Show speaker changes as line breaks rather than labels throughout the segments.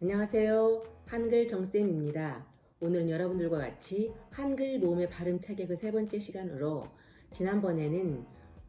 안녕하세요. 한글 정쌤입니다. 오늘은 여러분들과 같이 한글 모음의 발음 그세 번째 시간으로 지난번에는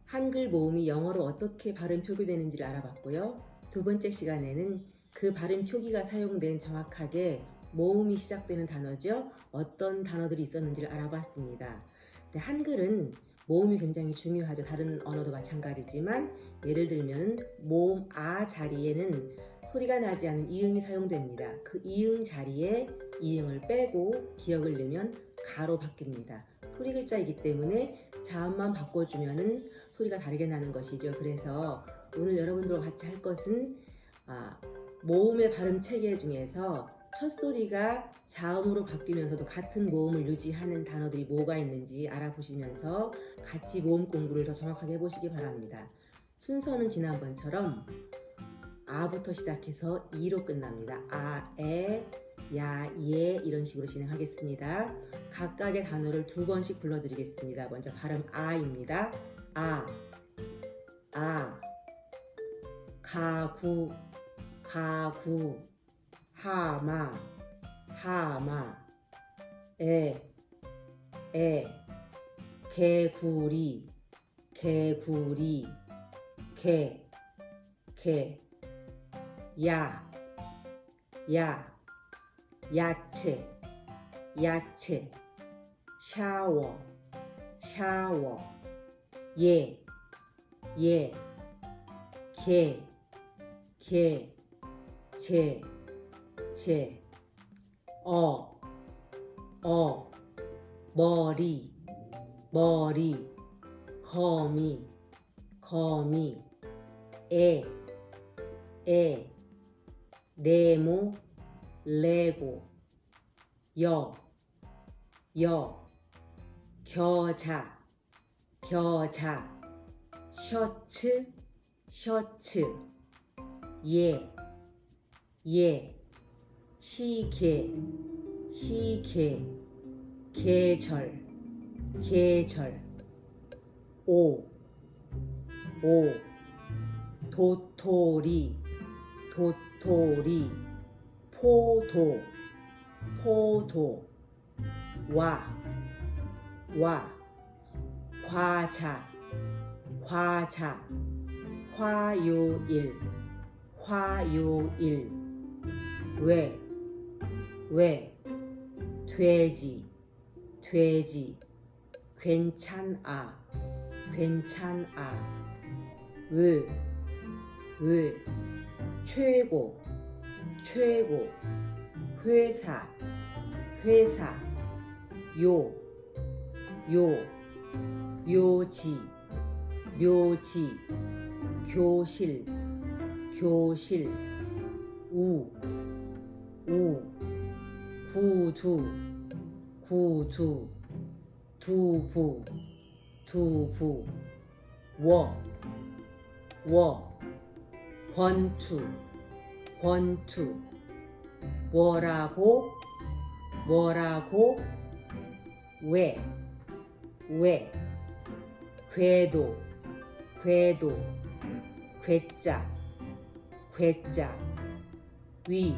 한글 모음이 영어로 어떻게 발음 표기되는지를 알아봤고요. 두 번째 시간에는 그 발음 표기가 사용된 정확하게 모음이 시작되는 단어죠. 어떤 단어들이 있었는지를 알아봤습니다. 근데 한글은 모음이 굉장히 중요하죠. 다른 언어도 마찬가지지만 예를 들면 모음 아 자리에는 소리가 나지 않는 이응이 사용됩니다. 그 이응 자리에 이응을 빼고 기억을 내면 가로 바뀝니다. 소리 글자이기 때문에 자음만 바꿔주면 소리가 다르게 나는 것이죠. 그래서 오늘 여러분들과 같이 할 것은 아, 모음의 발음 체계 중에서 첫 소리가 자음으로 바뀌면서도 같은 모음을 유지하는 단어들이 뭐가 있는지 알아보시면서 같이 모음 공부를 더 정확하게 해보시기 바랍니다. 순서는 지난번처럼 아부터 시작해서 이로 끝납니다. 아, 에, 야, 예 이런 식으로 진행하겠습니다. 각각의 단어를 두 번씩 불러드리겠습니다. 먼저 발음 아입니다. 아, 아, 가구, 가구, 하마, 하마, 에, 에, 개구리, 개구리, 개, 개, 야, 야, 야채, 야채, 샤워, 샤워, 예, 예, 개, 개, 제, 제, 어, 어, 머리, 머리, 거미, 거미, 애, 애, 네모, 레고, 여, 여, 겨자, 겨자, 셔츠, 셔츠, 예, 예, 시계, 시계, 계절, 계절, 오, 오, 도토리, 도토리, 포도, 포도, 와, 와, 과자, 과자, 화요일, 화요일, 왜, 왜, 돼지, 돼지, 괜찮아, 괜찮아, 왜, 왜, 최고, 최고, 회사, 회사, 요, 요, 묘지, 묘지, 교실, 교실, 우, 우, 구두, 구두, 두부, 두부, 워, 워, 권투, 권투, 뭐라고, 뭐라고, 왜, 왜, 궤도, 궤도, 괴짜, 괴짜, 위,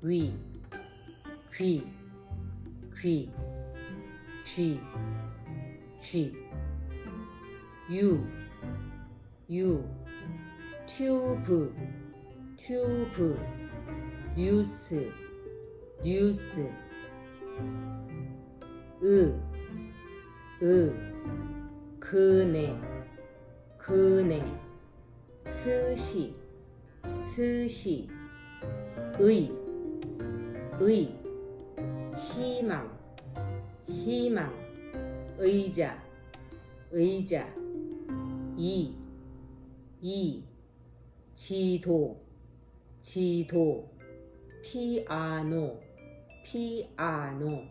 위, 귀, 귀, 쥐, 쥐, 유, 유, 튜브, 튜브, 뉴스, 뉴스, 으, 으, 그네, 그네, 스시, 스시, 의, 의, 희망, 희망, 의자, 의자, 이, 이, 지도, 지도, 피아노, 피아노.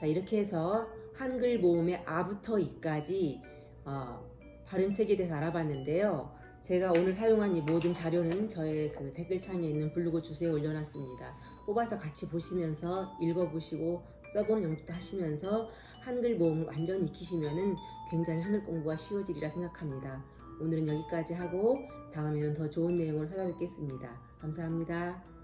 자, 이렇게 해서 한글 모음의 아부터 이까지 어, 발음책에 대해서 알아봤는데요. 제가 오늘 사용한 이 모든 자료는 저의 그 댓글창에 있는 블로그 주소에 올려놨습니다. 뽑아서 같이 보시면서 읽어보시고 써보는 연습도 하시면서 한글 모음을 완전히 익히시면 은 굉장히 한글 공부가 쉬워지리라 생각합니다. 오늘은 여기까지 하고 다음에는 더 좋은 내용으로 찾아뵙겠습니다. 감사합니다.